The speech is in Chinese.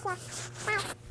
谢谢。